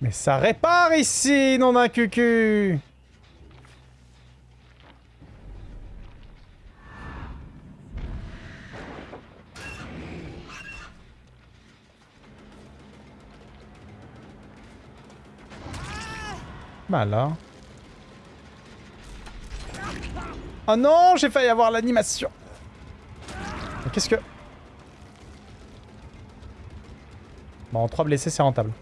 Mais ça répare ici, non d'un cucu Bah là. Oh non, j'ai failli avoir l'animation. Qu'est-ce que... Bon, 3 blessés, c'est rentable.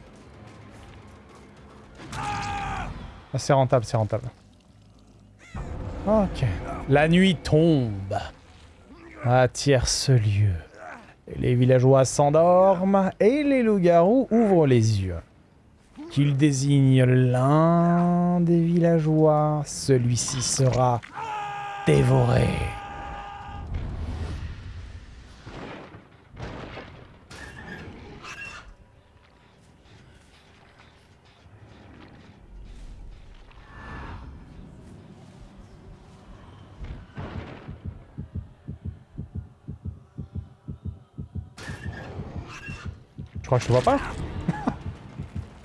Ah, c'est rentable, c'est rentable. Ok. La nuit tombe. À tierce lieu. les villageois s'endorment et les loups-garous ouvrent les yeux qu'il désigne l'un des villageois, celui-ci sera dévoré. Je crois que je te vois pas?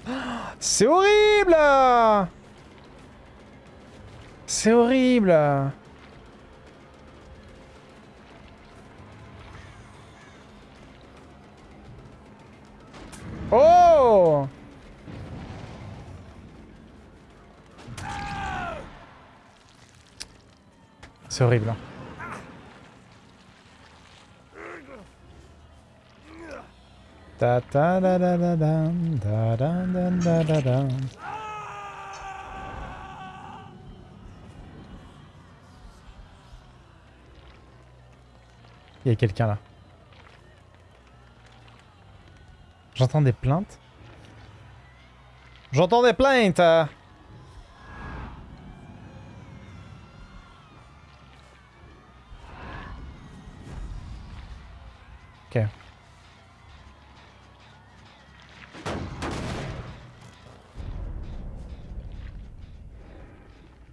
C'est horrible C'est horrible Oh C'est horrible. Da da da da da da da da da da Il y a quelqu'un là. J'entends des plaintes. J'entends des plaintes Ok.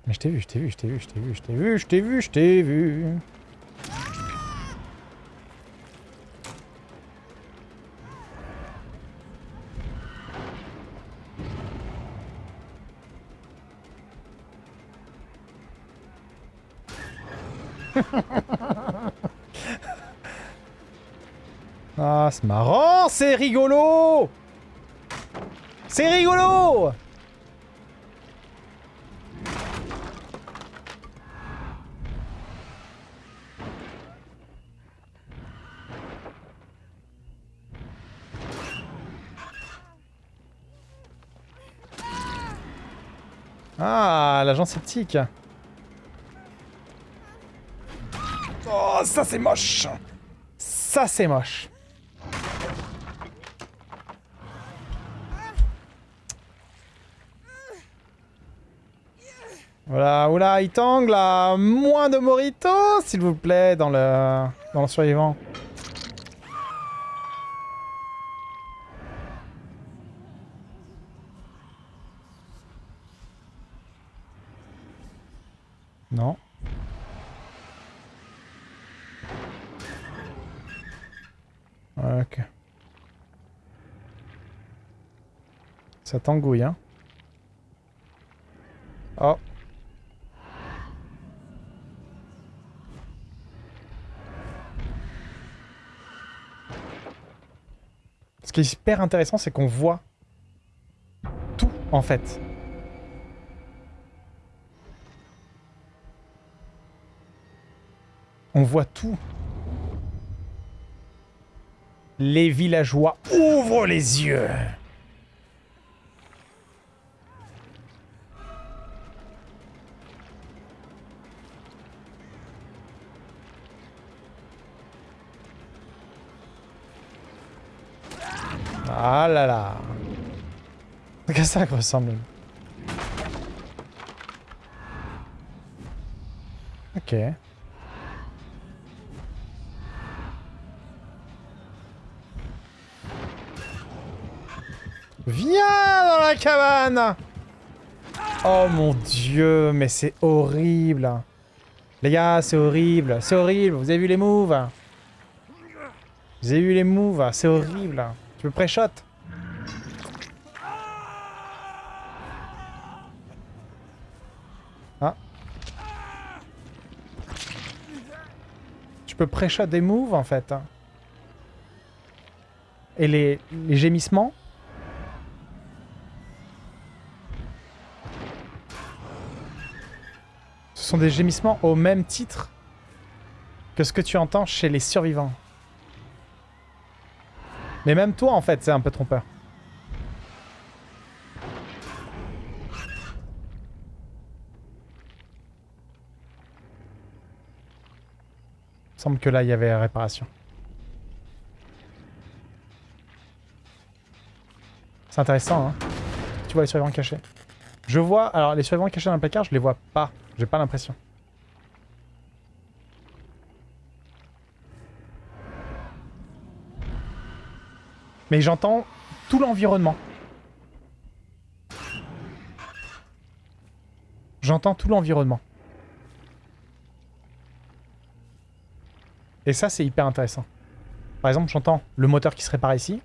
Mais je t'ai vu, je t'ai vu, je t'ai vu, je t'ai vu, je t'ai vu, je t'ai vu, je t'ai vu. ah, c'est marrant, c'est rigolo C'est rigolo Ah, l'agent sceptique. Ça c'est moche. Ça c'est moche. Voilà, oula, il tangle là. Moins de morito, s'il vous plaît, dans le, dans le survivant. Non. Ok. Ça t'engouille, hein. Oh. Ce qui est hyper intéressant, c'est qu'on voit tout, en fait. On voit tout. Les villageois ouvrent les yeux. Ah là là. Qu'est-ce que ça ressemble? Ok. Viens dans la cabane Oh mon dieu, mais c'est horrible Les gars, c'est horrible, c'est horrible. Vous avez vu les moves? Vous avez vu les moves? C'est horrible. Tu me pré-shot? Ah. Tu peux pré-shot des moves, en fait. Et les, les gémissements? Ce sont des gémissements au même titre que ce que tu entends chez les survivants. Mais même toi, en fait, c'est un peu trompeur. Il semble que là, il y avait réparation. C'est intéressant, hein. Tu vois les survivants cachés. Je vois... Alors, les survivants cachés dans le placard, je les vois pas. J'ai pas l'impression. Mais j'entends tout l'environnement. J'entends tout l'environnement. Et ça, c'est hyper intéressant. Par exemple, j'entends le moteur qui se répare ici.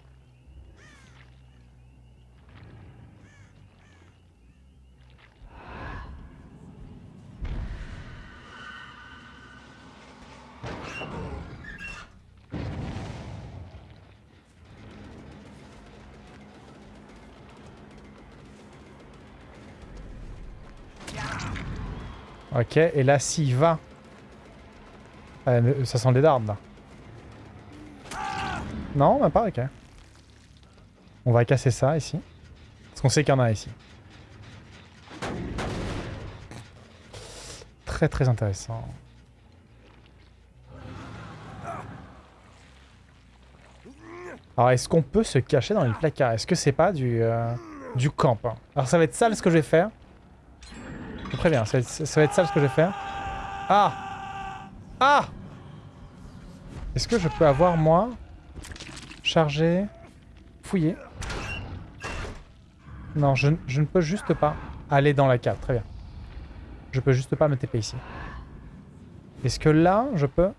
Ok, et là, s'il va... Euh, ça sent les dards, là. Non, même pas, ok. On va casser ça, ici. Parce qu'on sait qu'il y en a ici. Très, très intéressant. Alors, est-ce qu'on peut se cacher dans les placards Est-ce que c'est pas du, euh, du camp hein? Alors, ça va être sale ce que je vais faire. Je préviens, ça va, être, ça ce que je vais faire. Ah Ah Est-ce que je peux avoir, moi, charger, fouiller Non, je, je, ne peux juste pas aller dans la cave. Très bien. Je peux juste pas me TP ici. Est-ce que là, je peux,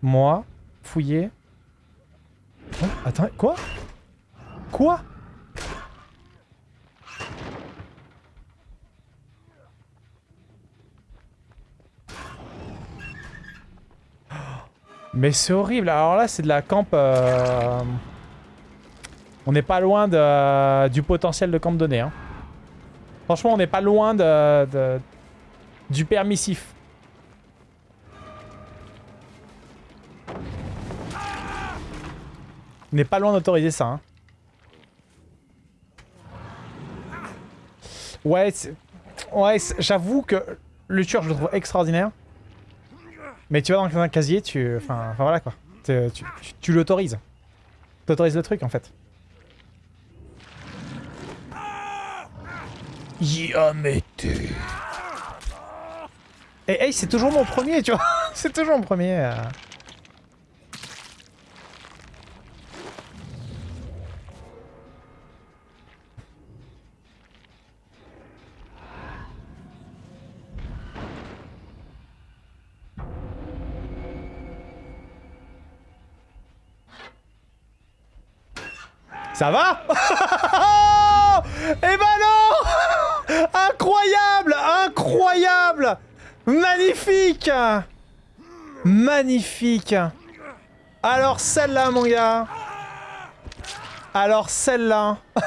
moi, fouiller? Oh, Attends, quoi? Quoi? Mais c'est horrible. Alors là, c'est de la camp... Euh, on n'est pas loin de, du potentiel de camp donné. Hein. Franchement, on n'est pas loin de, du permissif. On n'est pas loin d'autoriser ça. Hein. Ouais, ouais j'avoue que le tueur, je le trouve extraordinaire. Mais tu vas dans un casier, tu... Enfin, voilà quoi. Tu, tu, tu l'autorises. T'autorises le truc en fait. Yamete. Et hey, c'est toujours mon premier, tu vois. c'est toujours mon premier. Euh... Ça va Eh ben non Incroyable Incroyable Magnifique Magnifique Alors celle-là, mon gars Alors celle-là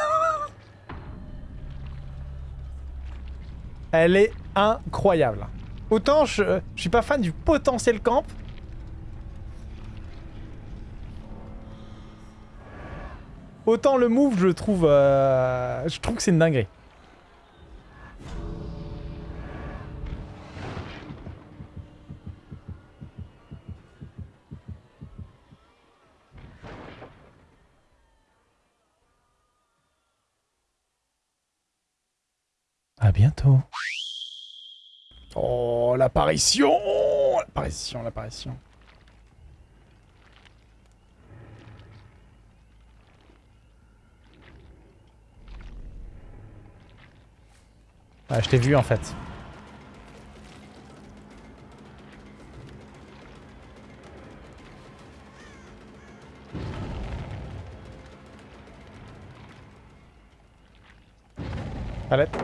Elle est incroyable. Autant je, je suis pas fan du potentiel camp, Autant le move, je trouve... Euh, je trouve que c'est une dinguerie. À bientôt. Oh, l'apparition L'apparition, l'apparition. Ah, je t'ai vu en fait. Palette.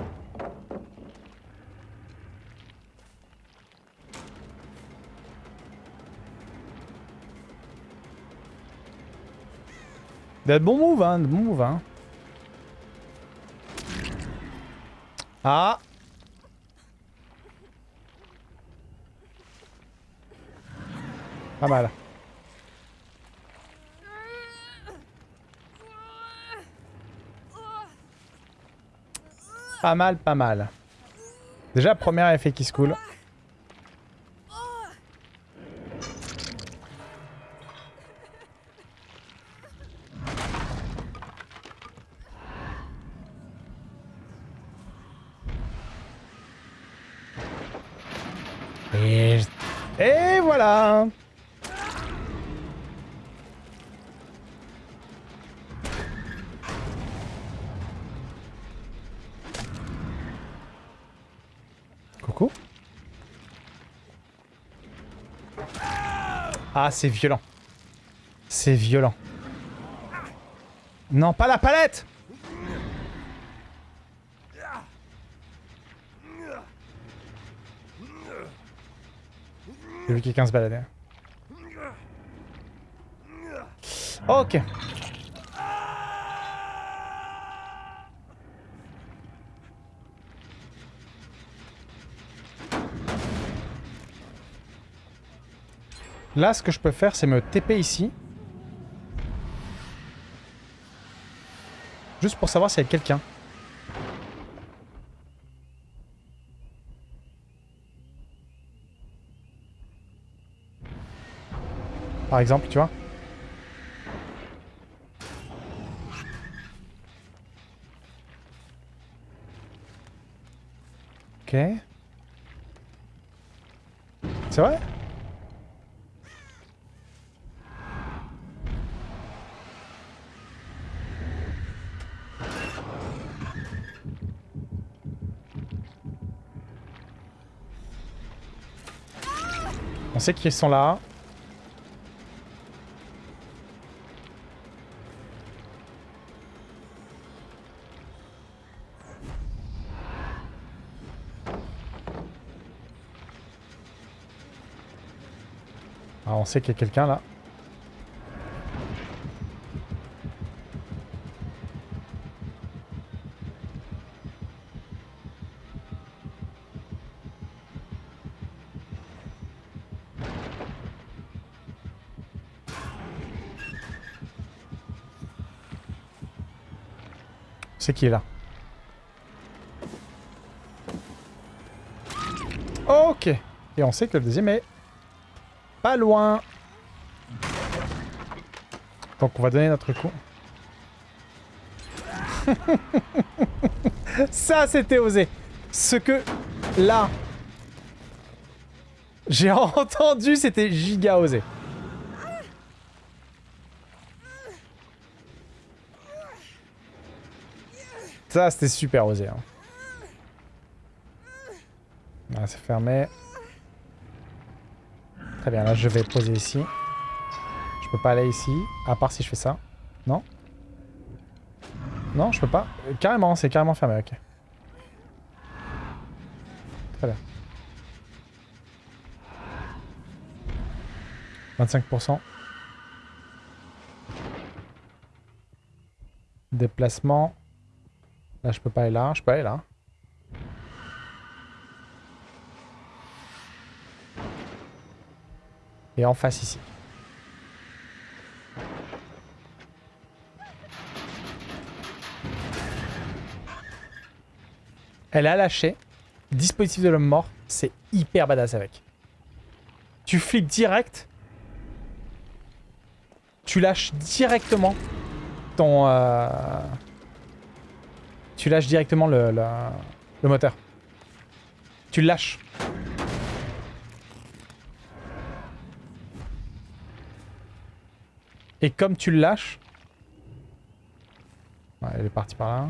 Bon move, hein, bon move, hein. Ah Pas mal. Pas mal, pas mal. Déjà, premier effet qui se coule. Et... Voilà Coucou Ah, c'est violent. C'est violent. Non, pas la palette J'ai vu quelqu'un se balader. Ok. Là, ce que je peux faire, c'est me TP ici. Juste pour savoir s'il y a quelqu'un. Par exemple, tu vois. Ok. C'est vrai? On sait qu'ils sont là. Sait qu'il y a quelqu'un là. C'est qui est là? Ok. Et on sait que le deuxième est pas loin. Donc on va donner notre coup. Ça, c'était osé. Ce que, là, j'ai entendu, c'était giga osé. Ça, c'était super osé. Hein. Ah, c'est fermé. Très bien, là je vais poser ici. Je peux pas aller ici, à part si je fais ça. Non? Non, je peux pas. Carrément, c'est carrément fermé, ok. Très bien. 25%. Déplacement. Là, je peux pas aller là. Je peux aller là. Et en face ici. Elle a lâché. Dispositif de l'homme mort. C'est hyper badass avec. Tu flippes direct. Tu lâches directement ton... Euh... Tu lâches directement le, le, le moteur. Tu lâches. Et comme tu le lâches... Elle est partie par là.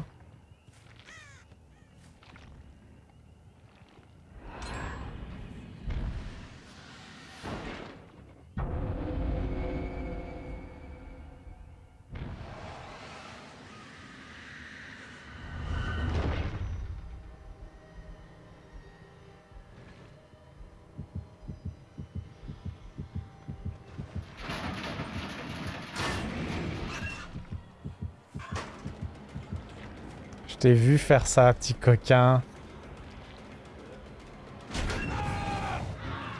T'ai vu faire ça, petit coquin.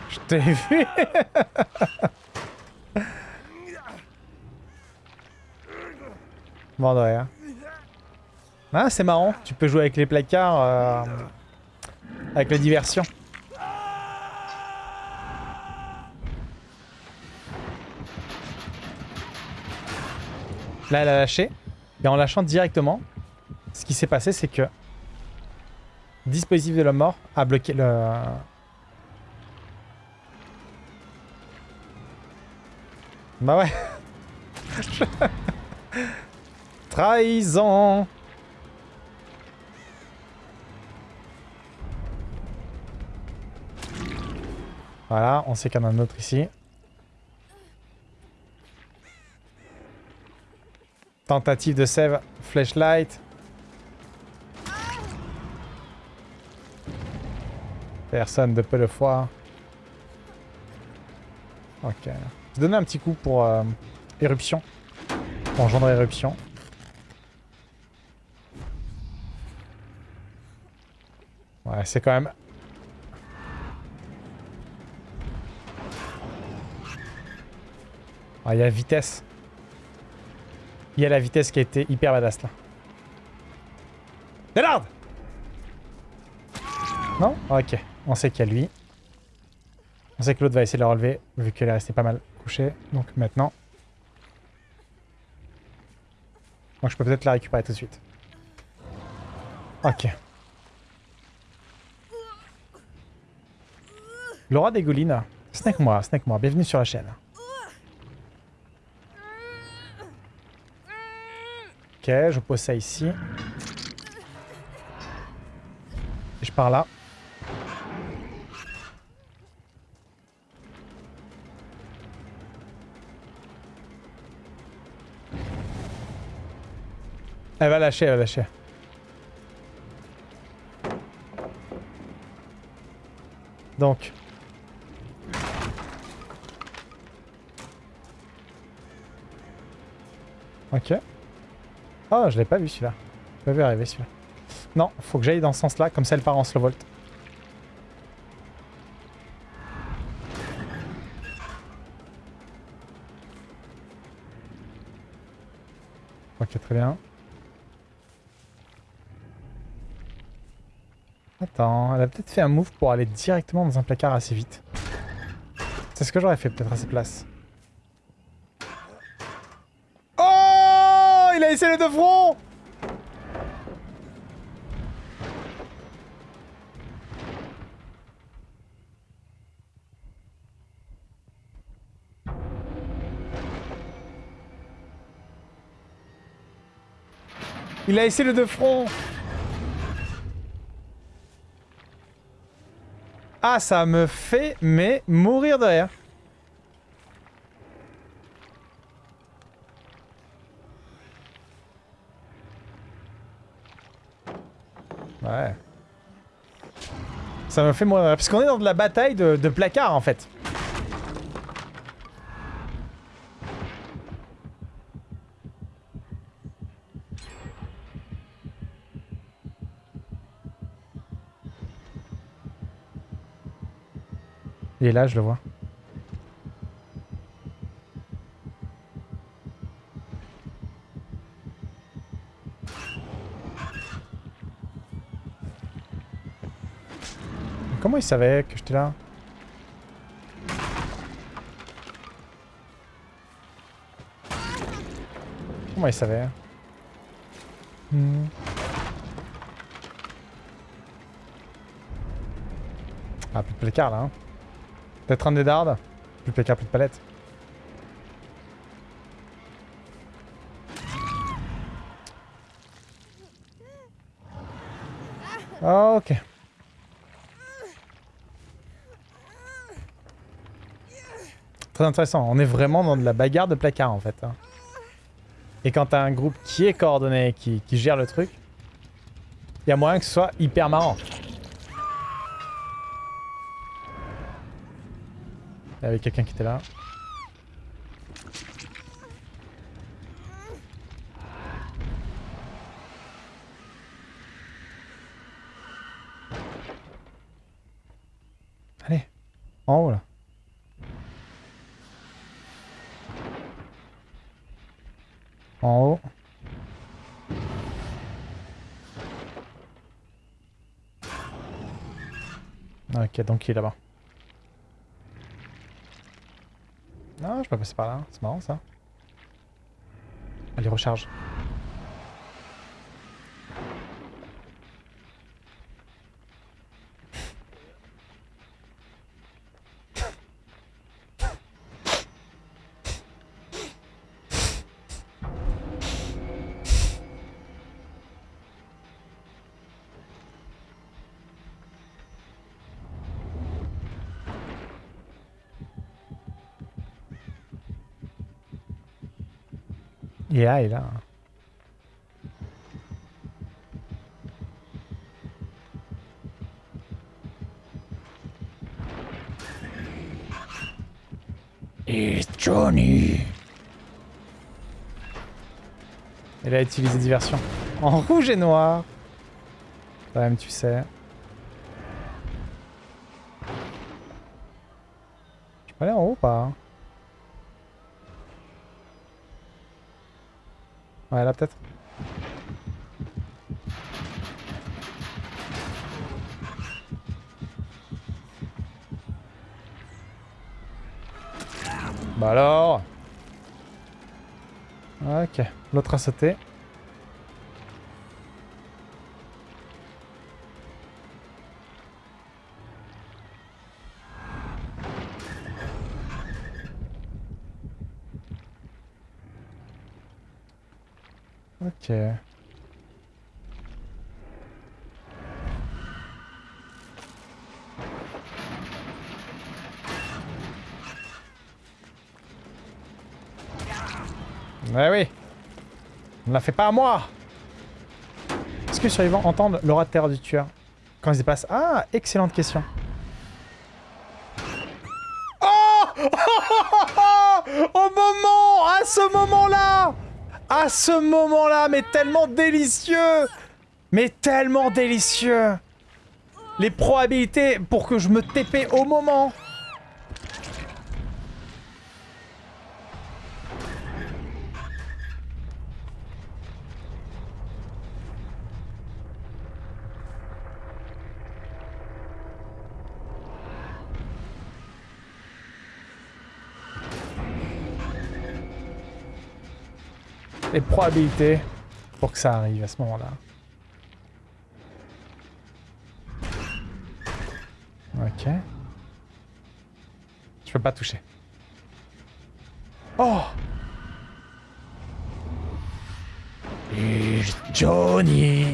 Je t'ai vu Bon. Ah, c'est marrant. Tu peux jouer avec les placards. euh, avec la diversion. Là, elle a lâché. Et en lâchant directement, ce qui s'est passé, c'est que... Dispositif de la mort a bloqué le... Bah ouais. Trahison Voilà, on sait qu'il y en a un autre ici. Tentative de save, flashlight. Personne de peu de foi. Ok. Je vais donner un petit coup pour euh, éruption. Pour engendrer éruption. Ouais, c'est quand même... Ah, il y a vitesse. Il y a la vitesse qui a été hyper badass là. Délarde Non? Ok. On sait qu'il y a lui. On sait que l'autre va essayer de la relever, vu qu'elle est restée pas mal couchée. Donc maintenant... Donc je peux peut-être la récupérer tout de suite. Ok. Laura Dégouline. Snake moi, Snake moi, bienvenue sur la chaîne. Ok, je pose ça ici. Et je pars là. Elle va lâcher, elle va lâcher. Donc. Ok. Oh, je l'ai pas vu celui-là. Je pas vu arriver celui-là. Non, faut que j'aille dans ce sens-là, comme ça elle part en slow volt. Ok, très bien. Elle a peut-être fait un move pour aller directement dans un placard assez vite. C'est ce que j'aurais fait peut-être à ses places. Oh Il a essayé le de front Il a essayé le de front Ah, ça me fait, mais mourir de rire. Ouais. Ça me fait mourir de rire. Parce qu'on est dans de la bataille de, de placards, en fait. Il est là, je le vois. Comment il savait que j'étais là? Comment il savait? Hmm. Ah, plus de placard là. Hein. Peut-être un des dards. Plus placard, plus de palette. Ok. Très intéressant. On est vraiment dans de la bagarre de placard en fait. hein. Et quand t'as un groupe qui est coordonné, qui, qui gère le truc, il y a moyen que ce soit hyper marrant. Il y avait quelqu'un qui était là. Allez, en haut là. En haut. Ok, donc il est là-bas. Passer par là. C'est marrant ça. Allez, recharge. Là, il est là. Et Johnny. Il a utilisé diversion. En rouge et noir. Quand même, tu sais. Je peux aller en haut ou pas Ouais, là peut-être. Bah alors Ok, l'autre a sauté. Ok. Ouais oui. On l'a fait pas à moi Est-ce que les survivants entendent l'aura de terreur du tueur quand ils y passent Ah, excellente question. Oh Au moment À ce moment-là ce moment-là, mais tellement délicieux. Mais tellement délicieux. Les probabilités pour que je me TP au moment les probabilités pour que ça arrive à ce moment-là. Ok. Je peux pas toucher. Oh Johnny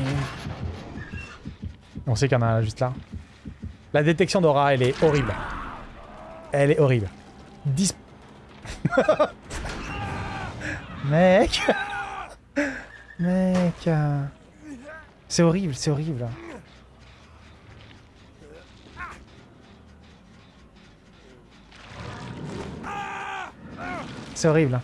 On sait qu'il y en a juste là. La détection d'aura, elle est horrible. Elle est horrible. Dis... Mec Mec C'est horrible, c'est horrible. C'est horrible.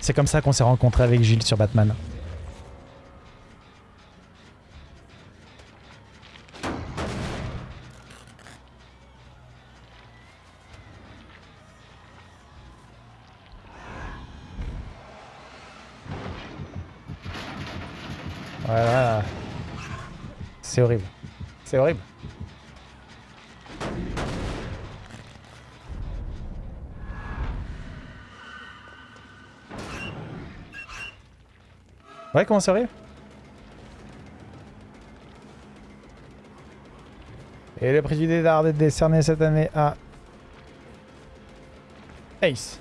C'est comme ça qu'on s'est rencontré avec Gilles sur Batman. C'est horrible. C'est horrible. Ouais, comment c'est horrible Et le prix du est décerné cette année à... Ace.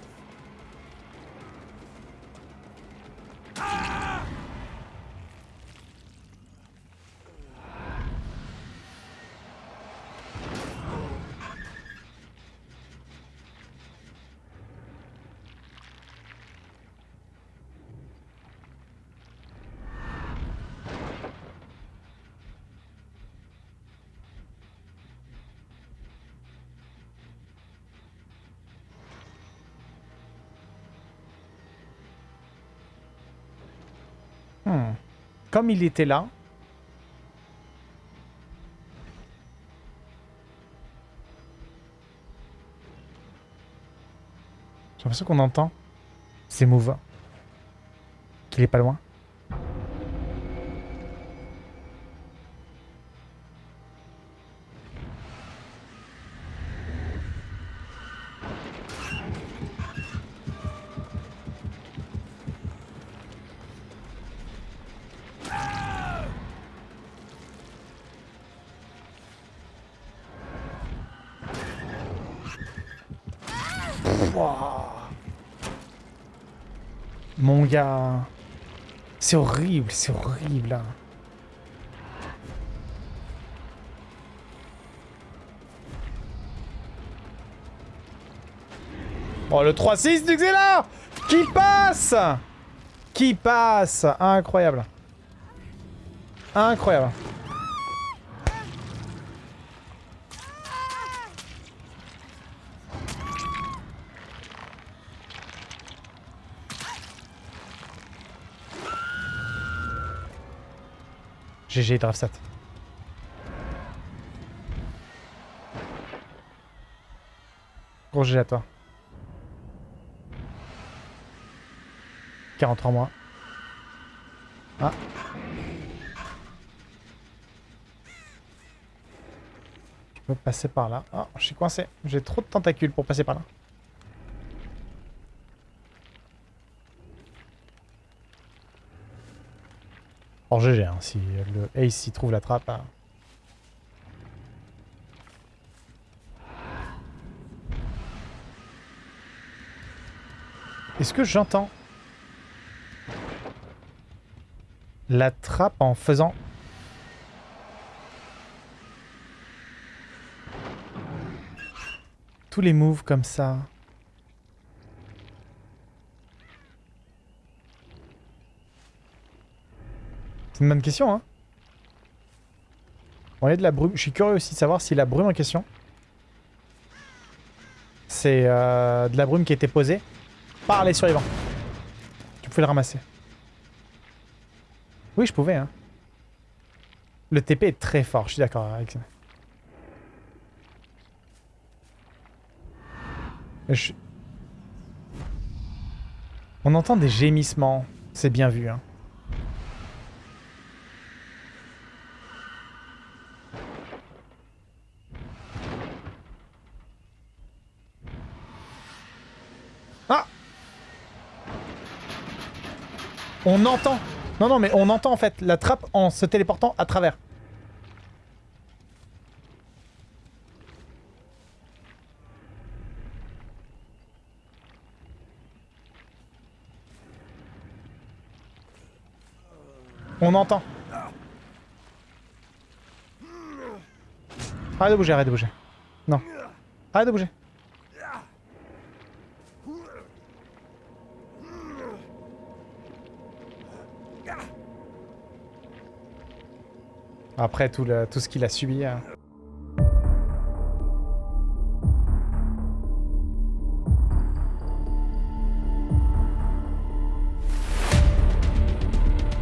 comme il était là... J'ai l'impression qu'on entend. C'est mouvant. Qu'il est pas loin. C'est horrible, c'est horrible. Oh, le 3-6 du Xela Qui passe? Qui passe? Incroyable. Incroyable. GG Draftsat. Gros GG à toi. 43 mois. Ah. Je peux passer par là. Ah, je suis coincé. J'ai trop de tentacules pour passer par là. Or GG, hein, si le Ace y trouve la trappe. Hein. Est-ce que j'entends la trappe en faisant... Tous les moves comme ça? Une bonne question, hein. On est de la brume. Je suis curieux aussi de savoir si la brume en question, c'est euh, de la brume qui a été posée par les survivants. Tu pouvais le ramasser. Oui, je pouvais, hein. Le TP est très fort, je suis d'accord avec ça. On entend des gémissements. C'est bien vu, hein. On entend. Non, non, mais on entend en fait la trappe en se téléportant à travers. On entend. Arrête de bouger, arrête de bouger. Non. Arrête de bouger. Après tout, le, tout ce qu'il a subi. Hein.